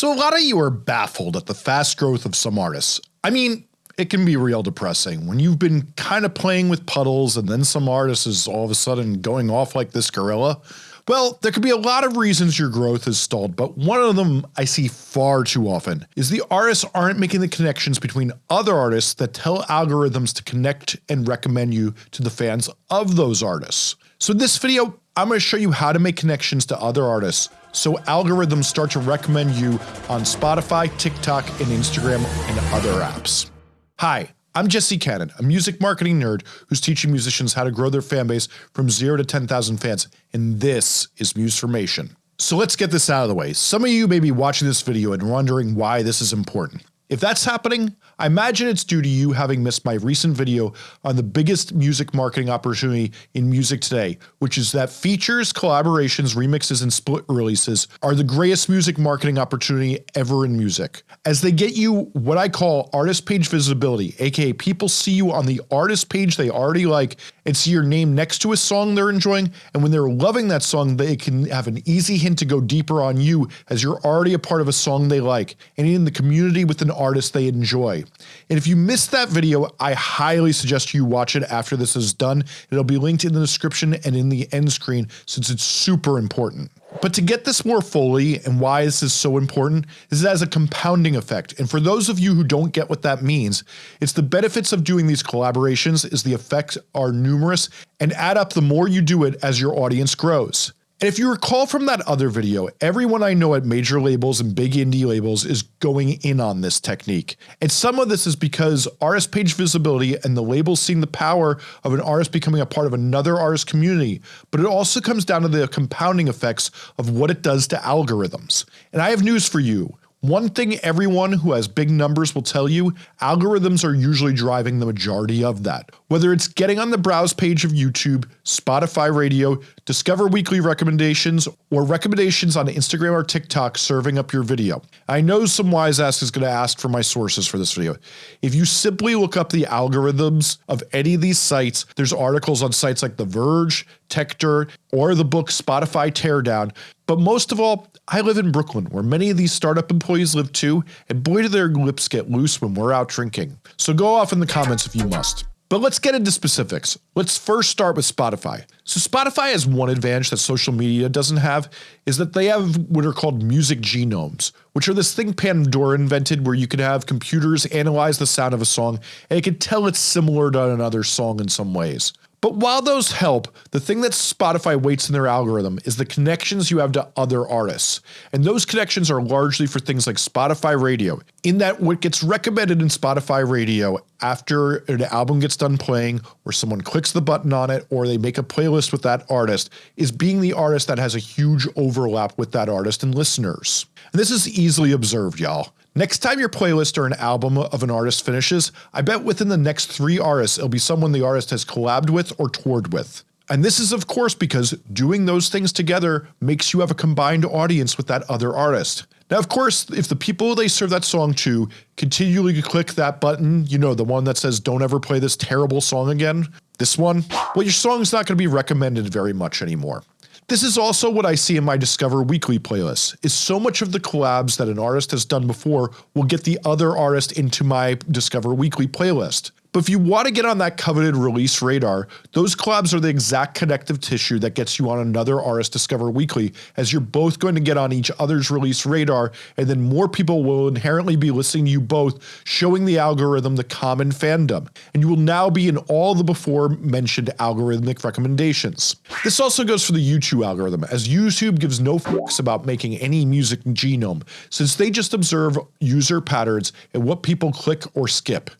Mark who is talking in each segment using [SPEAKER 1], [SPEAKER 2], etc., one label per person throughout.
[SPEAKER 1] So a lot of you are baffled at the fast growth of some artists. I mean, it can be real depressing when you've been kind of playing with puddles and then some artist is all of a sudden going off like this gorilla. Well, there could be a lot of reasons your growth is stalled, but one of them I see far too often is the artists aren't making the connections between other artists that tell algorithms to connect and recommend you to the fans of those artists. So in this video, I'm going to show you how to make connections to other artists so algorithms start to recommend you on Spotify, TikTok, and Instagram and other apps. Hi, I'm Jesse Cannon, a music marketing nerd who's teaching musicians how to grow their fan base from 0 to 10,000 fans, and this is Musformation. So let's get this out of the way. Some of you may be watching this video and wondering why this is important. If that's happening, I imagine it's due to you having missed my recent video on the biggest music marketing opportunity in music today, which is that features, collaborations, remixes, and split releases are the greatest music marketing opportunity ever in music, as they get you what I call artist page visibility, aka people see you on the artist page they already like and see your name next to a song they're enjoying, and when they're loving that song they can have an easy hint to go deeper on you as you're already a part of a song they like, and in the community with an artist they enjoy. And if you missed that video, I highly suggest you watch it after this is done. It'll be linked in the description and in the end screen since it's super important. But to get this more fully and why this is so important is it has a compounding effect and for those of you who don't get what that means, it's the benefits of doing these collaborations is the effects are numerous and add up the more you do it as your audience grows. And if you recall from that other video, everyone I know at major labels and big indie labels is going in on this technique. And some of this is because artist page visibility and the labels seeing the power of an artist becoming a part of another artist community, but it also comes down to the compounding effects of what it does to algorithms. And I have news for you. One thing everyone who has big numbers will tell you, algorithms are usually driving the majority of that. Whether it's getting on the browse page of YouTube, Spotify radio, Discover weekly recommendations, or recommendations on Instagram or TikTok serving up your video. I know some wise ass is going to ask for my sources for this video. If you simply look up the algorithms of any of these sites, there's articles on sites like The Verge, TechDirt, or the book Spotify Teardown, but most of all, I live in Brooklyn where many of these startup employees live too, and boy do their lips get loose when we're out drinking. So go off in the comments if you must. But let's get into specifics. Let's first start with Spotify. So Spotify has one advantage that social media doesn't have is that they have what are called music genomes, which are this thing Pandora invented where you could have computers analyze the sound of a song and it could tell it's similar to another song in some ways. But while those help, the thing that Spotify weights in their algorithm is the connections you have to other artists. And those connections are largely for things like Spotify radio, in that what gets recommended in Spotify radio after an album gets done playing or someone clicks the button on it or they make a playlist with that artist is being the artist that has a huge overlap with that artist and listeners. And this is easily observed y'all. Next time your playlist or an album of an artist finishes, I bet within the next three artists it'll be someone the artist has collabed with or toured with. And this is of course because doing those things together makes you have a combined audience with that other artist. Now of course if the people they serve that song to continually click that button, you know the one that says don't ever play this terrible song again, this one, well your song's not going to be recommended very much anymore. This is also what I see in my Discover Weekly playlist, is so much of the collabs that an artist has done before will get the other artist into my Discover Weekly playlist. But if you want to get on that coveted release radar, those collabs are the exact connective tissue that gets you on another artist Discover Weekly as you're both going to get on each other's release radar and then more people will inherently be listening to you both showing the algorithm the common fandom and you will now be in all the before mentioned algorithmic recommendations. This also goes for the YouTube algorithm as YouTube gives no fucks about making any music genome since they just observe user patterns and what people click or skip.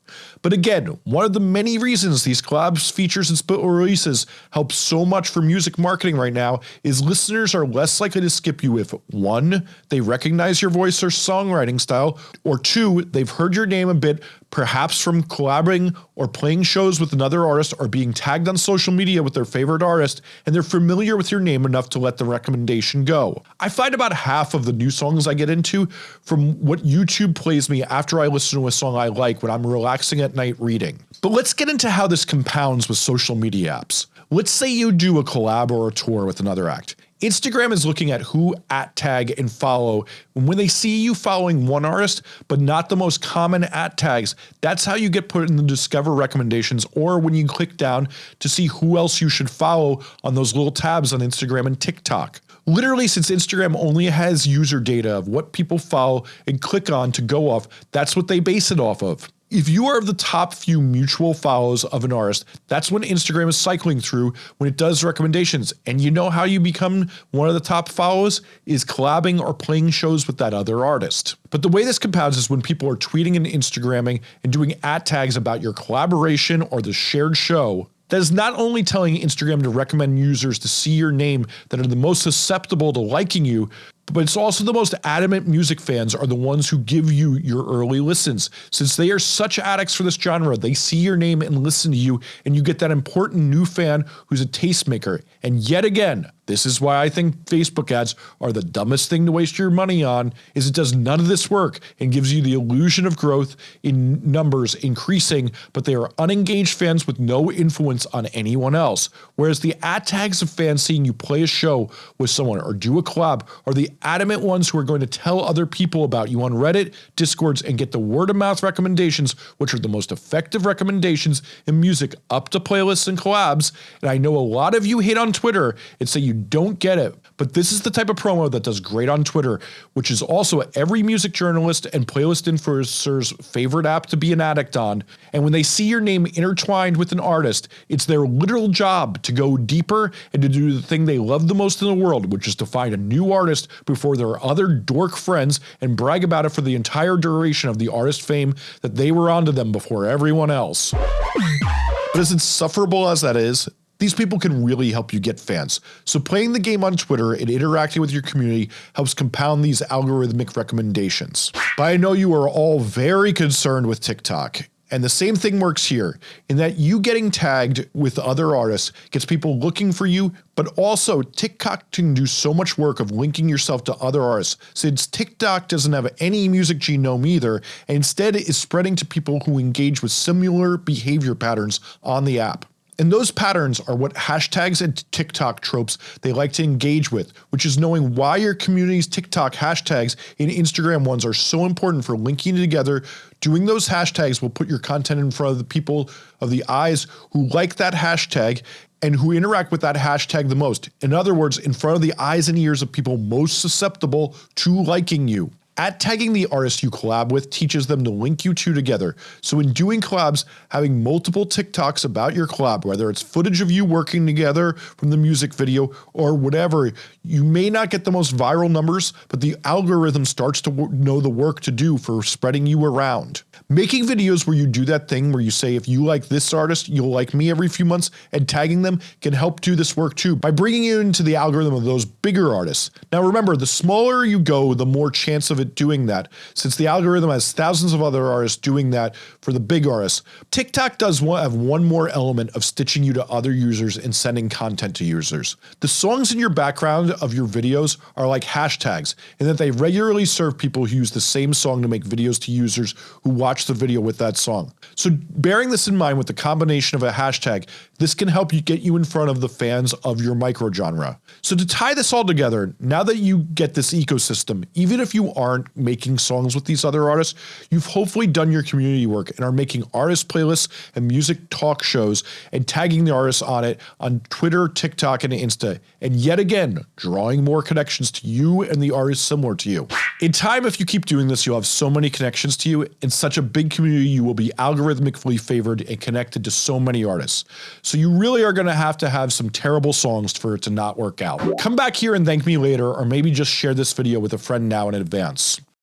[SPEAKER 1] But again, one of the many reasons these collabs, features, and split releases help so much for music marketing right now is listeners are less likely to skip you if 1. They recognize your voice or songwriting style, or 2. They've heard your name a bit perhaps from collaborating or playing shows with another artist or being tagged on social media with their favorite artist and they're familiar with your name enough to let the recommendation go. I find about half of the new songs I get into from what YouTube plays me after I listen to a song I like when I'm relaxing at night reading. But let's get into how this compounds with social media apps. Let's say you do a collab or a tour with another act. Instagram is looking at who at tag and follow. And when they see you following one artist, but not the most common at tags, that's how you get put in the discover recommendations or when you click down to see who else you should follow on those little tabs on Instagram and TikTok. Literally, since Instagram only has user data of what people follow and click on to go off, that's what they base it off of. If you are of the top few mutual follows of an artist, that's when Instagram is cycling through when it does recommendations. And you know how you become one of the top followers is collabing or playing shows with that other artist. But the way this compounds is when people are tweeting and Instagramming and doing at tags about your collaboration or the shared show, that is not only telling Instagram to recommend users to see your name that are the most susceptible to liking you, but it's also the most adamant music fans are the ones who give you your early listens. Since they are such addicts for this genre, they see your name and listen to you and you get that important new fan who's a tastemaker. And yet again, this is why I think Facebook ads are the dumbest thing to waste your money on is it does none of this work and gives you the illusion of growth in numbers increasing, but they are unengaged fans with no influence on anyone else. Whereas the ad tags of fans seeing you play a show with someone or do a collab are the adamant ones who are going to tell other people about you on Reddit, Discords, and get the word of mouth recommendations, which are the most effective recommendations in music up to playlists and collabs. And I know a lot of you hate on Twitter and say you don't get it, but this is the type of promo that does great on Twitter, which is also every music journalist and playlist influencer's favorite app to be an addict on. And when they see your name intertwined with an artist, it's their literal job to go deeper and to do the thing they love the most in the world, which is to find a new artist before their other dork friends and brag about it for the entire duration of the artist fame that they were onto them before everyone else. But as insufferable as that is, these people can really help you get fans. So playing the game on Twitter and interacting with your community helps compound these algorithmic recommendations. But I know you are all very concerned with TikTok. And the same thing works here in that you getting tagged with other artists gets people looking for you, but also TikTok can do so much work of linking yourself to other artists since TikTok doesn't have any music genome either and instead is spreading to people who engage with similar behavior patterns on the app. And those patterns are what hashtags and TikTok tropes they like to engage with, which is knowing why your community's TikTok hashtags and Instagram ones are so important for linking together. Doing those hashtags will put your content in front of the people of the eyes who like that hashtag and who interact with that hashtag the most. In other words, in front of the eyes and ears of people most susceptible to liking you. At tagging the artist you collab with teaches them to link you two together. So in doing collabs, having multiple TikToks about your collab, whether it's footage of you working together from the music video or whatever, you may not get the most viral numbers, but the algorithm starts to know the work to do for spreading you around. Making videos where you do that thing where you say if you like this artist, you'll like me every few months and tagging them can help do this work too by bringing you into the algorithm of those bigger artists. Now remember, the smaller you go, the more chance of it doing that since the algorithm has thousands of other artists doing that for the big artists. TikTok does have one more element of stitching you to other users and sending content to users. The songs in your background of your videos are like hashtags in that they regularly serve people who use the same song to make videos to users who watch the video with that song. So bearing this in mind with the combination of a hashtag, this can help you get you in front of the fans of your microgenre. So to tie this all together, now that you get this ecosystem, even if you aren't making songs with these other artists, you've hopefully done your community work and are making artist playlists and music talk shows and tagging the artists on it on Twitter, TikTok, and Insta. And yet again, drawing more connections to you and the artists similar to you. In time, if you keep doing this, you'll have so many connections to you. In such a big community, you will be algorithmically favored and connected to so many artists. So you really are going to have to have some terrible songs for it to not work out. Come back here and thank me later or maybe just share this video with a friend now in advance.